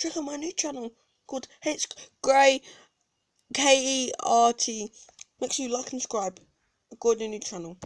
check out my new channel called H Grey K E R T. Make sure you like and subscribe. I've got a new channel.